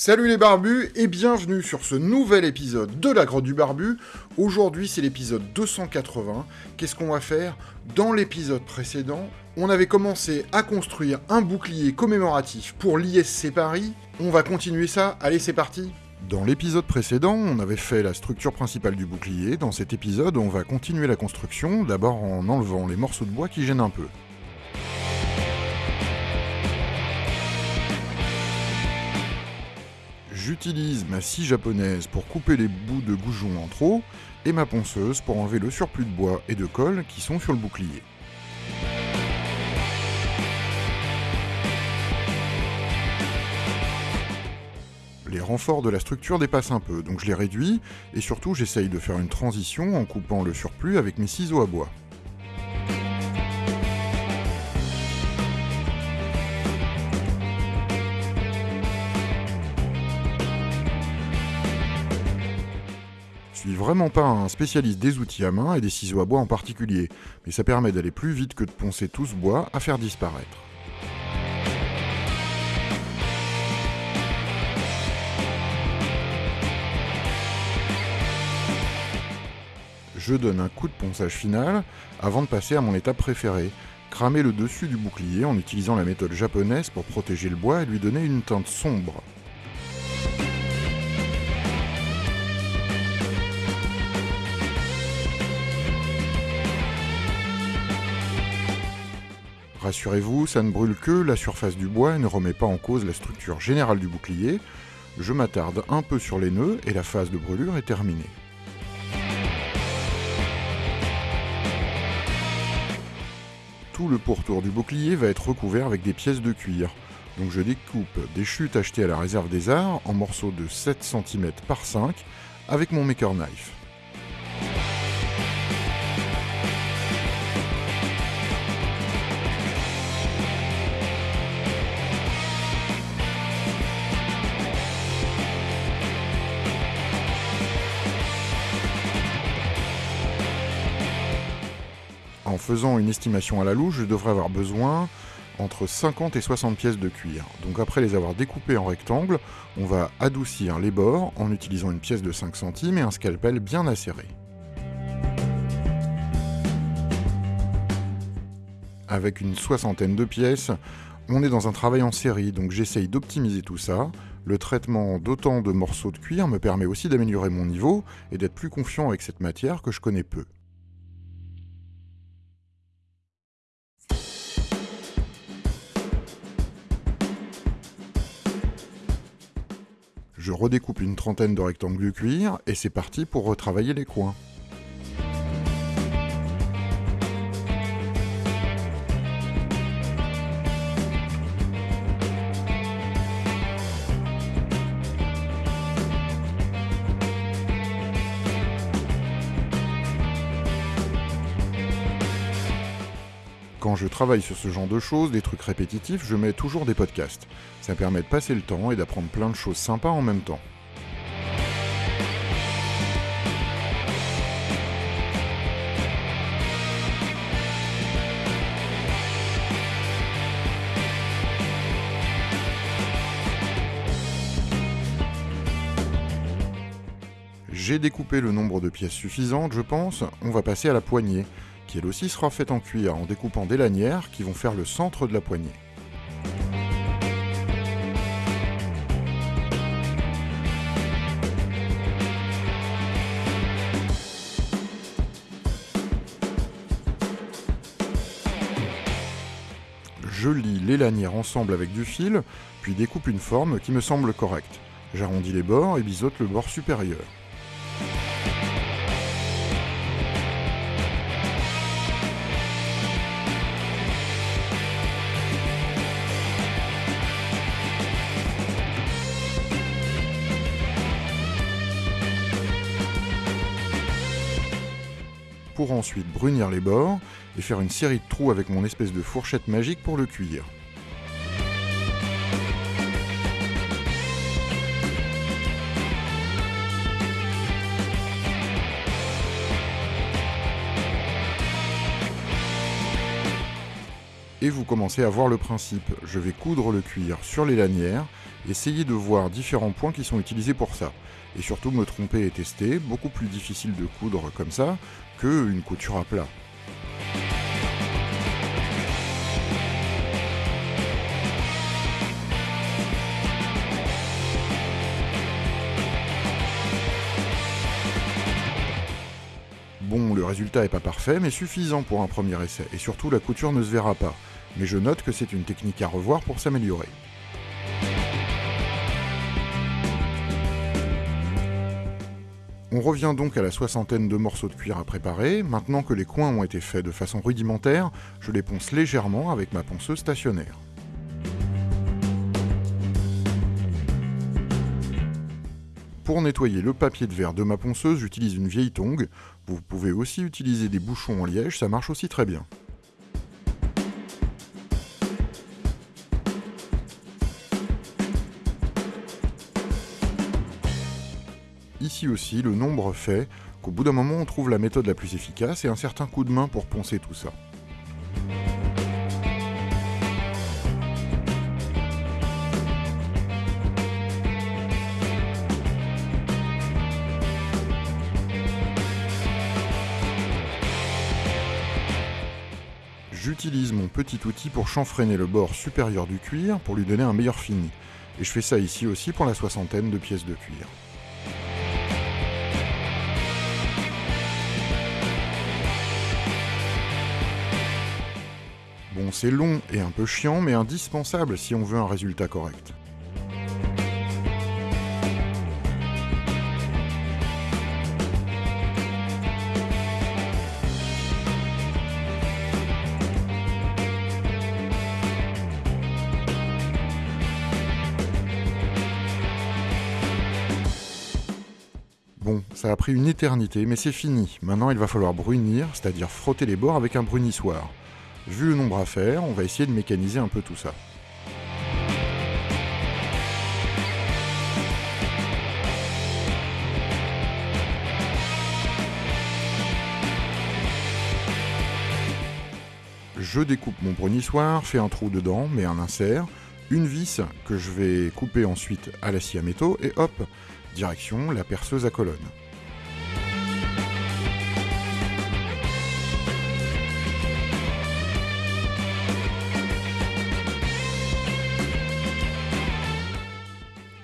Salut les barbus et bienvenue sur ce nouvel épisode de la grotte du barbu. Aujourd'hui c'est l'épisode 280. Qu'est-ce qu'on va faire? Dans l'épisode précédent, on avait commencé à construire un bouclier commémoratif pour l'ISC Paris. On va continuer ça, allez c'est parti dans l'épisode précédent, on avait fait la structure principale du bouclier. Dans cet épisode, on va continuer la construction, d'abord en enlevant les morceaux de bois qui gênent un peu. J'utilise ma scie japonaise pour couper les bouts de goujon en trop, et ma ponceuse pour enlever le surplus de bois et de colle qui sont sur le bouclier. Les renforts de la structure dépassent un peu, donc je les réduis, et surtout j'essaye de faire une transition en coupant le surplus avec mes ciseaux à bois. Suis vraiment pas un spécialiste des outils à main et des ciseaux à bois en particulier, mais ça permet d'aller plus vite que de poncer tout ce bois à faire disparaître. Je donne un coup de ponçage final avant de passer à mon étape préférée, cramer le dessus du bouclier en utilisant la méthode japonaise pour protéger le bois et lui donner une teinte sombre. Rassurez-vous, ça ne brûle que la surface du bois et ne remet pas en cause la structure générale du bouclier. Je m'attarde un peu sur les nœuds et la phase de brûlure est terminée. Tout le pourtour du bouclier va être recouvert avec des pièces de cuir. Donc je découpe des chutes achetées à la réserve des arts en morceaux de 7 cm par 5 avec mon maker knife. En faisant une estimation à la louche, je devrais avoir besoin entre 50 et 60 pièces de cuir. Donc après les avoir découpées en rectangles, on va adoucir les bords en utilisant une pièce de 5 centimes et un scalpel bien acéré. Avec une soixantaine de pièces, on est dans un travail en série, donc j'essaye d'optimiser tout ça. Le traitement d'autant de morceaux de cuir me permet aussi d'améliorer mon niveau et d'être plus confiant avec cette matière que je connais peu. Je redécoupe une trentaine de rectangles de cuir et c'est parti pour retravailler les coins. Quand je travaille sur ce genre de choses, des trucs répétitifs, je mets toujours des podcasts. Ça permet de passer le temps et d'apprendre plein de choses sympas en même temps. J'ai découpé le nombre de pièces suffisantes, je pense, on va passer à la poignée, qui elle aussi sera faite en cuir en découpant des lanières qui vont faire le centre de la poignée. Je lie les lanières ensemble avec du fil, puis découpe une forme qui me semble correcte. J'arrondis les bords et biseaute le bord supérieur. Pour ensuite brunir les bords et faire une série de trous avec mon espèce de fourchette magique pour le cuir. et vous commencez à voir le principe. Je vais coudre le cuir sur les lanières, essayer de voir différents points qui sont utilisés pour ça. Et surtout me tromper et tester, beaucoup plus difficile de coudre comme ça qu'une couture à plat. Bon, le résultat est pas parfait, mais suffisant pour un premier essai, et surtout la couture ne se verra pas. Mais je note que c'est une technique à revoir pour s'améliorer. On revient donc à la soixantaine de morceaux de cuir à préparer. Maintenant que les coins ont été faits de façon rudimentaire, je les ponce légèrement avec ma ponceuse stationnaire. Pour nettoyer le papier de verre de ma ponceuse, j'utilise une vieille tongue. Vous pouvez aussi utiliser des bouchons en liège, ça marche aussi très bien. Ici aussi, le nombre fait qu'au bout d'un moment, on trouve la méthode la plus efficace et un certain coup de main pour poncer tout ça. J'utilise mon petit outil pour chanfreiner le bord supérieur du cuir pour lui donner un meilleur fini. Et je fais ça ici aussi pour la soixantaine de pièces de cuir. Bon, c'est long et un peu chiant, mais indispensable si on veut un résultat correct. Bon, ça a pris une éternité, mais c'est fini. Maintenant, il va falloir brunir, c'est-à-dire frotter les bords avec un brunissoir. Vu le nombre à faire, on va essayer de mécaniser un peu tout ça. Je découpe mon brunissoir, fais un trou dedans, mets un insert, une vis que je vais couper ensuite à la scie à métaux, et hop, direction la perceuse à colonne.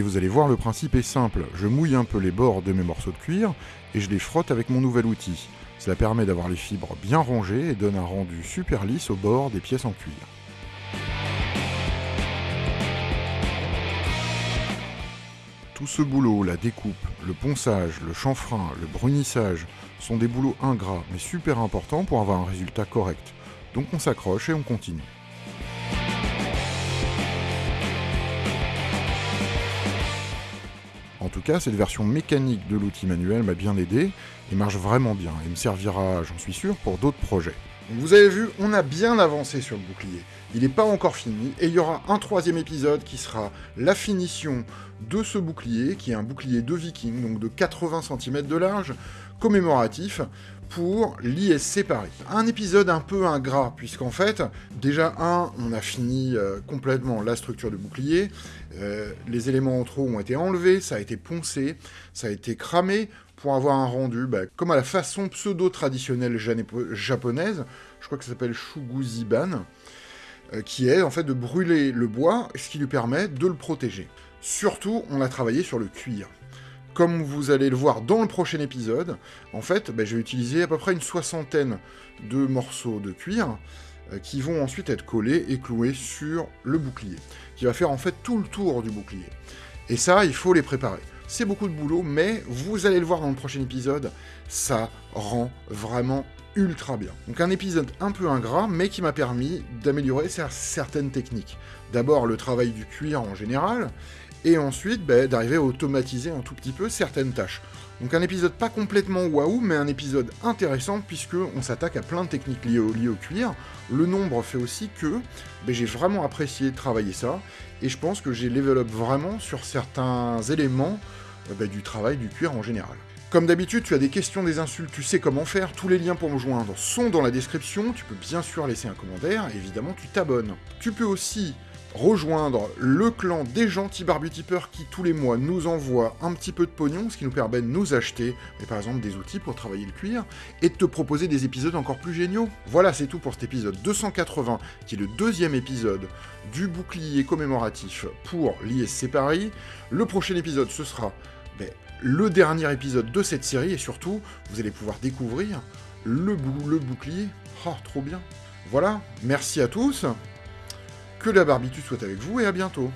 Et vous allez voir, le principe est simple. Je mouille un peu les bords de mes morceaux de cuir et je les frotte avec mon nouvel outil. Cela permet d'avoir les fibres bien rangées et donne un rendu super lisse au bord des pièces en cuir. Tout ce boulot, la découpe, le ponçage, le chanfrein, le brunissage, sont des boulots ingrats mais super importants pour avoir un résultat correct. Donc on s'accroche et on continue. Cette version mécanique de l'outil manuel m'a bien aidé et marche vraiment bien et me servira, j'en suis sûr, pour d'autres projets. Vous avez vu, on a bien avancé sur le bouclier. Il n'est pas encore fini, et il y aura un troisième épisode qui sera la finition de ce bouclier, qui est un bouclier de viking, donc de 80 cm de large, commémoratif, pour l'ISC Paris. Un épisode un peu ingrat, puisqu'en fait, déjà, un, on a fini euh, complètement la structure du bouclier, euh, les éléments en trop ont été enlevés, ça a été poncé, ça a été cramé, pour avoir un rendu bah, comme à la façon pseudo-traditionnelle japonaise, je crois que ça s'appelle Shuguziban, euh, qui est en fait de brûler le bois, ce qui lui permet de le protéger. Surtout, on a travaillé sur le cuir. Comme vous allez le voir dans le prochain épisode, en fait, bah, je vais utiliser à peu près une soixantaine de morceaux de cuir euh, qui vont ensuite être collés et cloués sur le bouclier, qui va faire en fait tout le tour du bouclier. Et ça, il faut les préparer. C'est beaucoup de boulot, mais vous allez le voir dans le prochain épisode, ça rend vraiment ultra bien. Donc un épisode un peu ingrat, mais qui m'a permis d'améliorer certaines techniques. D'abord le travail du cuir en général, et ensuite bah, d'arriver à automatiser un tout petit peu certaines tâches. Donc un épisode pas complètement waouh, mais un épisode intéressant puisque on s'attaque à plein de techniques liées au, cuir. Le nombre fait aussi que bah, j'ai vraiment apprécié travailler ça, et je pense que j'ai level up vraiment sur certains éléments euh, bah, du travail du cuir en général. Comme d'habitude, tu as des questions, des insultes, tu sais comment faire, tous les liens pour me joindre sont dans la description, tu peux bien sûr laisser un commentaire, évidemment tu t'abonnes. Tu peux aussi rejoindre le clan des gentils barbutipeurs qui tous les mois nous envoient un petit peu de pognon, ce qui nous permet de nous acheter, par exemple des outils pour travailler le cuir, et de te proposer des épisodes encore plus géniaux. Voilà, c'est tout pour cet épisode 280, qui est le deuxième épisode du bouclier commémoratif pour l'ISC Paris. Le prochain épisode, ce sera ben, le dernier épisode de cette série, et surtout, vous allez pouvoir découvrir le, le bouclier. Oh, trop bien Voilà, merci à tous, que la barbitude soit avec vous et à bientôt